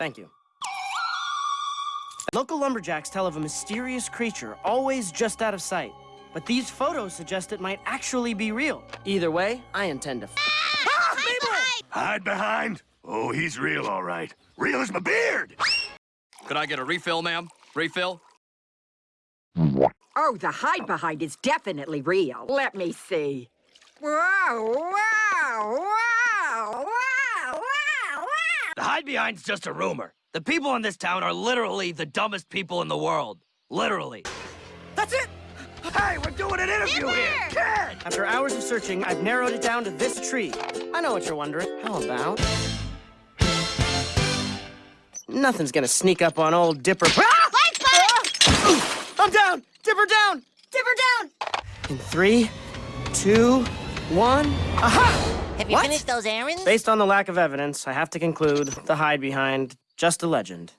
Thank you. Local lumberjacks tell of a mysterious creature always just out of sight. But these photos suggest it might actually be real. Either way, I intend to. Ah, Mabel! Hide behind? Oh, he's real, all right. Real as my beard! Could I get a refill, ma'am? Refill? Oh, the hide behind is definitely real. Let me see. Wow, hide behind's just a rumor. The people in this town are literally the dumbest people in the world. Literally. That's it! Hey, we're doing an interview here! Kid! After hours of searching, I've narrowed it down to this tree. I know what you're wondering. How about... Nothing's gonna sneak up on old Dipper... Ah! Ah! I'm down! Dipper down! Dipper down! In three, two, one... Aha! Have you What? finished those errands? Based on the lack of evidence, I have to conclude the hide behind just a legend.